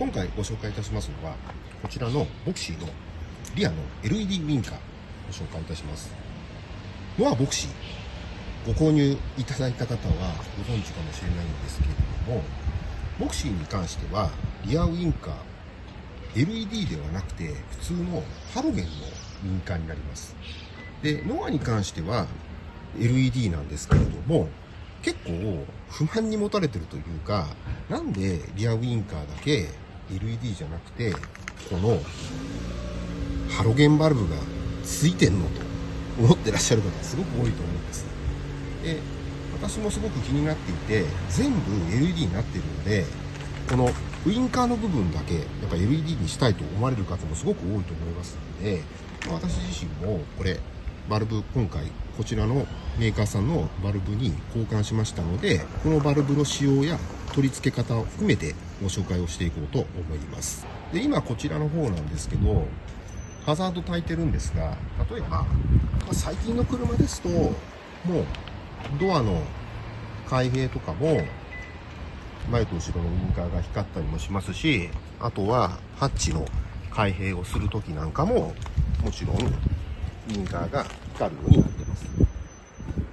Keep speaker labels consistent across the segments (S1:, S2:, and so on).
S1: 今回ご紹介いたしますのは、こちらのボクシーのリアの LED ウィンカーご紹介いたします。ノアボクシー、ご購入いただいた方はご存知かもしれないんですけれども、ボクシーに関しては、リアウィンカー、LED ではなくて、普通のハロゲンのウィンカーになります。で、ノアに関しては LED なんですけれども、結構不満に持たれてるというか、なんでリアウィンカーだけ LED じゃなくて、このハロゲンバルブがついてんのと思ってらっしゃる方すごく多いと思うんです。で、私もすごく気になっていて、全部 LED になってるので、このウインカーの部分だけ、やっぱ LED にしたいと思われる方もすごく多いと思いますので、私自身もこれ、バルブ、今回、こちらのメーカーさんのバルブに交換しましたので、このバルブの使用や取り付け方を含めてご紹介をしていこうと思います。で、今こちらの方なんですけど、ハザード焚いてるんですが、例えばま、最近の車ですと、もう、ドアの開閉とかも、前と後ろのウインカーが光ったりもしますし、あとは、ハッチの開閉をするときなんかも、もちろん、ウインカーが光るようになってます。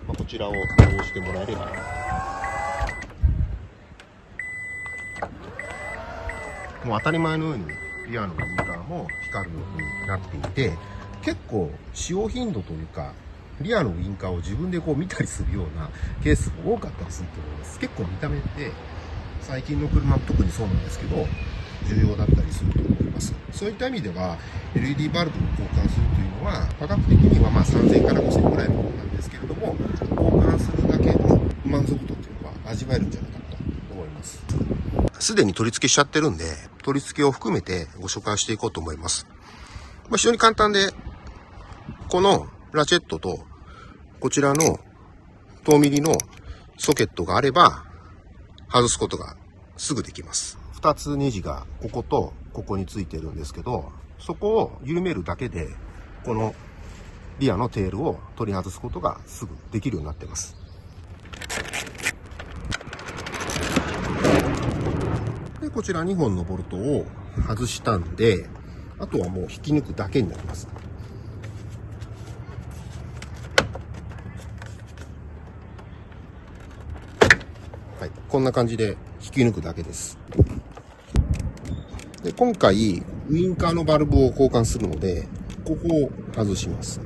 S1: まあ、こちらを押してもらえれば、もう当たり前のようにリアのウインカーも光るようになっていて、結構使用頻度というか、リアのウインカーを自分でこう見たりするようなケースも多かったりすると思います。結構見た目って最近の車特にそうなんですけど、重要だったりすると思います。そういった意味では、LED バルブを交換するというのは、価格的にはま3000から5000くらいのものなんですけれども、交換するだけの満足度っていうのは味わえるんじゃないかと思います。すでに取り付けしちゃってるんで、取り付けを含めてご紹介していこうと思います。まあ、非常に簡単で、このラチェットと、こちらの遠ミリのソケットがあれば、外すことがすぐできます。二つネジがこことここについてるんですけど、そこを緩めるだけで、このリアのテールを取り外すことがすぐできるようになってます。で、こちら2本のボルトを外したんで、あとはもう引き抜くだけになります。はい、こんな感じで引き抜くだけです。で今回、ウインカーのバルブを交換するので、ここを外します。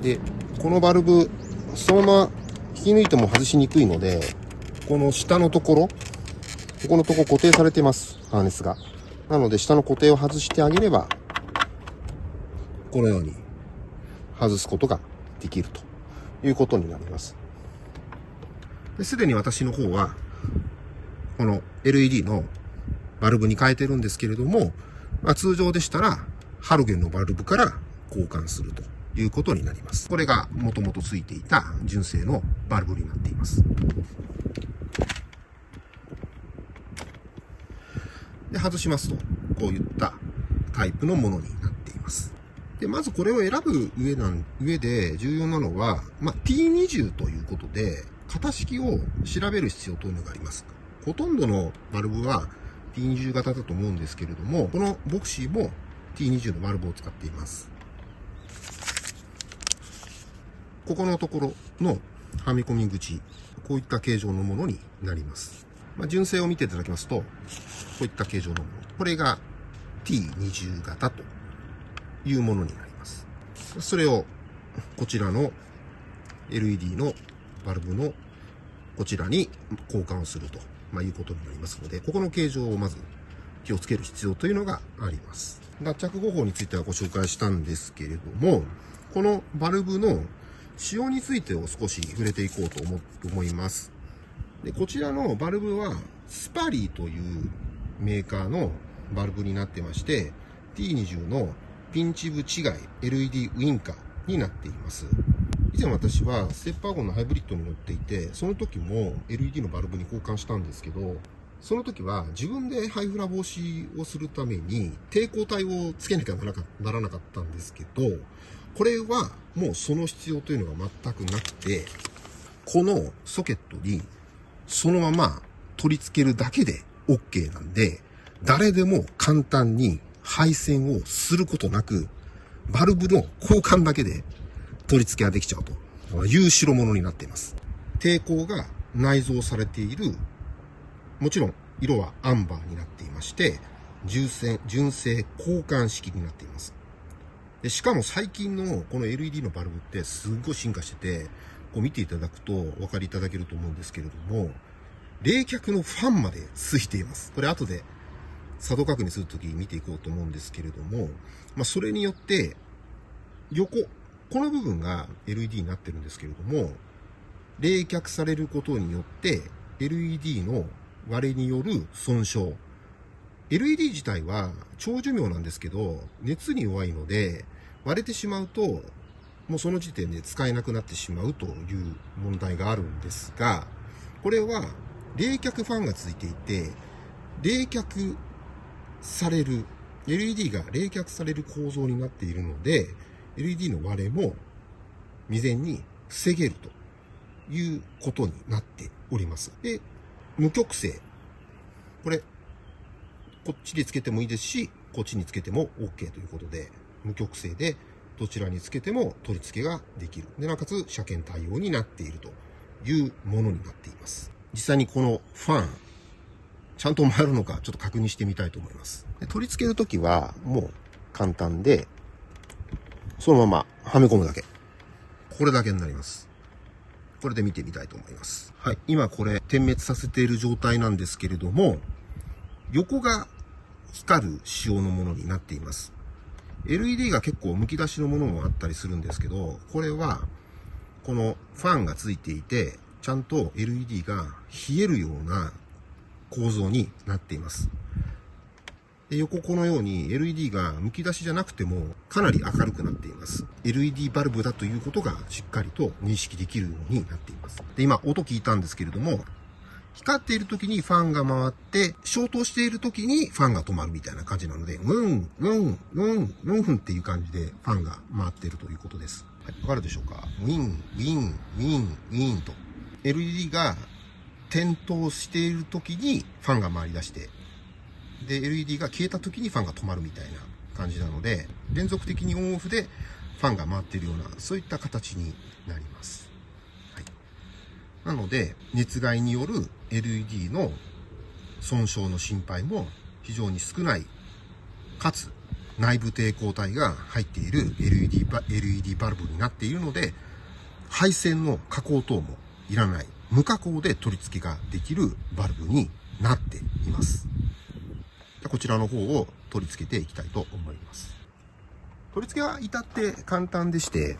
S1: で、このバルブ、そのまま引き抜いても外しにくいので、この下のところ、ここのとこ固定されてます、ハーネスが。なので、下の固定を外してあげれば、このように外すことができるということになります。すでに私の方は、この LED のバルブに変えてるんですけれども、まあ、通常でしたら、ハロゲンのバルブから交換するということになります。これが元々ついていた純正のバルブになっています。で、外しますと、こういったタイプのものになっています。で、まずこれを選ぶ上なん、上で重要なのは、まあ、T20 ということで、型式を調べる必要というのがあります。ほとんどのバルブは T20 型だと思うんですけれども、このボクシーも T20 のバルブを使っています。ここのところのはめ込み口、こういった形状のものになります。まあ、純正を見ていただきますと、こういった形状のもの。これが T20 型というものになります。それをこちらの LED のバルブのこちらに交換をすると、まあ、いうことになりますので、ここの形状をまず気をつける必要というのがあります。脱着方法についてはご紹介したんですけれども、このバルブの仕様についてを少し触れていこうと思います。でこちらのバルブはスパリーというメーカーのバルブになってまして、T20 のピンチ部違い LED ウインカーになっています。以前私はステップワゴンのハイブリッドに乗っていて、その時も LED のバルブに交換したんですけど、その時は自分でハイフラ防止をするために抵抗体をつけなきゃならなかったんですけど、これはもうその必要というのが全くなくて、このソケットにそのまま取り付けるだけで OK なんで、誰でも簡単に配線をすることなく、バルブの交換だけで取り付けができちゃうという代物になっています。抵抗が内蔵されている、もちろん色はアンバーになっていまして、純正、純正交換式になっています。でしかも最近のこの LED のバルブってすっごい進化してて、こう見ていただくとお分かりいただけると思うんですけれども、冷却のファンまでついています。これ後で作動確認するときに見ていこうと思うんですけれども、まあ、それによって、横、この部分が LED になってるんですけれども、冷却されることによって、LED の割れによる損傷。LED 自体は長寿命なんですけど、熱に弱いので、割れてしまうと、もうその時点で使えなくなってしまうという問題があるんですが、これは冷却ファンがついていて、冷却される、LED が冷却される構造になっているので、LED の割れも未然に防げるということになっております。で、無極性。これ、こっちでつけてもいいですし、こっちにつけても OK ということで、無極性でどちらにつけても取り付けができる。で、なおかつ車検対応になっているというものになっています。実際にこのファン、ちゃんと回るのかちょっと確認してみたいと思います。で取り付けるときはもう簡単で、そのままはめ込むだけ。これだけになります。これで見てみたいと思います。はい。今これ点滅させている状態なんですけれども、横が光る仕様のものになっています。LED が結構剥き出しのものもあったりするんですけど、これは、このファンがついていて、ちゃんと LED が冷えるような構造になっています。で横このように LED が剥き出しじゃなくてもかなり明るくなっています。LED バルブだということがしっかりと認識できるようになっています。で、今音聞いたんですけれども、光っている時にファンが回って、消灯している時にファンが止まるみたいな感じなので、ウン、ウン、ウン、ウンフンっていう感じでファンが回っているということです。はい、わかるでしょうか？ウィン、ウィン、ウィン、ウィンと。LED が点灯している時にファンが回り出して、で、LED が消えた時にファンが止まるみたいな感じなので、連続的にオンオフでファンが回っているような、そういった形になります。なので、熱害による LED の損傷の心配も非常に少ない、かつ内部抵抗体が入っている LED バ LED バルブになっているので、配線の加工等もいらない、無加工で取り付けができるバルブになっています。こちらの方を取り付けていきたいと思います。取り付けは至って簡単でして、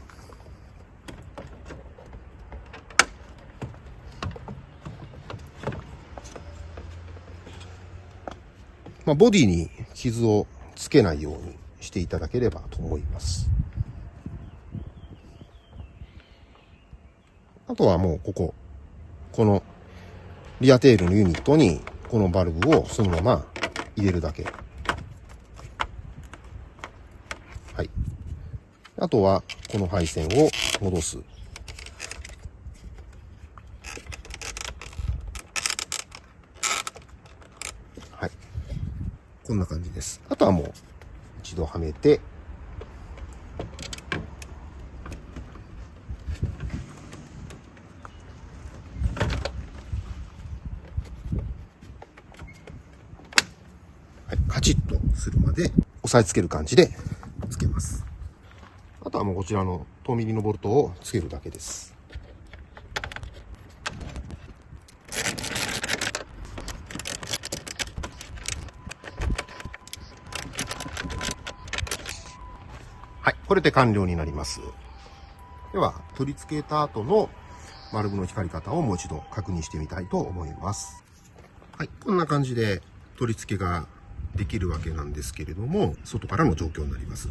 S1: まあ、ボディに傷をつけないようにしていただければと思います。あとはもうここ、このリアテールのユニットにこのバルブをそのまま入れるだけ。はい。あとはこの配線を戻す。こんな感じです。あとはもう一度はめて、カチッとするまで押さえつける感じでつけます。あとはもうこちらの遠ミリのボルトをつけるだけです。これで完了になります。では、取り付けた後のバルブの光り方をもう一度確認してみたいと思います。はい、こんな感じで取り付けができるわけなんですけれども、外からの状況になります。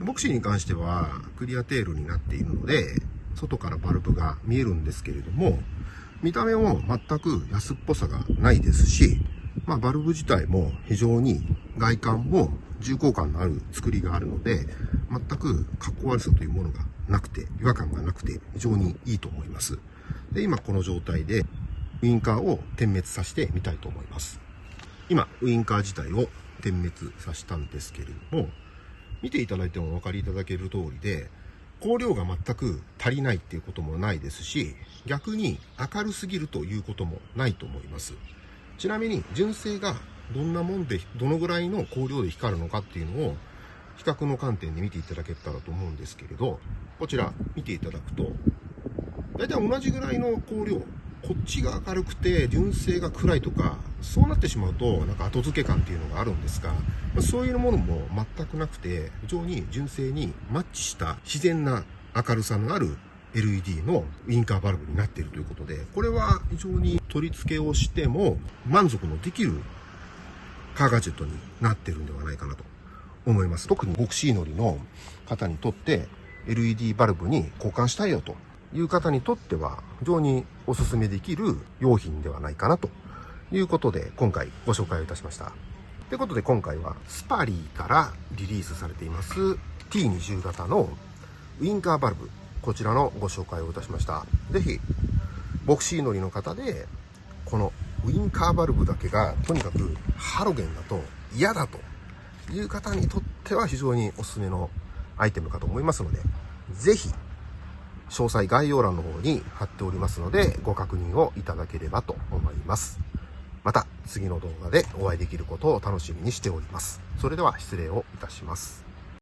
S1: ボクシーに関してはクリアテールになっているので、外からバルブが見えるんですけれども、見た目も全く安っぽさがないですし、まあ、バルブ自体も非常に外観も重厚感のある作りがあるので、全く格好悪さというものがなくて、違和感がなくて非常にいいと思います。で、今この状態でウインカーを点滅させてみたいと思います。今、ウインカー自体を点滅させたんですけれども、見ていただいてもお分かりいただける通りで、光量が全く足りないっていうこともないですし、逆に明るすぎるということもないと思います。ちなみに、純正がどんなもんで、どのぐらいの光量で光るのかっていうのを、比較の観点で見ていただけたらと思うんですけれど、こちら見ていただくと、大体同じぐらいの光量、こっちが明るくて純正が暗いとか、そうなってしまうと、なんか後付け感っていうのがあるんですが、そういうものも全くなくて、非常に純正にマッチした自然な明るさのある LED のウインカーバルブになっているということで、これは非常に取り付けをしても満足のできるカーガジェットになってるんではないかなと思います。特にボクシー乗りの方にとって LED バルブに交換したいよという方にとっては非常にお勧めできる用品ではないかなということで今回ご紹介をいたしました。ということで今回はスパリーからリリースされています T20 型のウインカーバルブこちらのご紹介をいたしました。ぜひボクシー乗りの方でこのウインカーバルブだけがとにかくハロゲンだと嫌だという方にとっては非常におすすめのアイテムかと思いますので、ぜひ詳細概要欄の方に貼っておりますので、ご確認をいただければと思います。また次の動画でお会いできることを楽しみにしております。それでは失礼をいたします。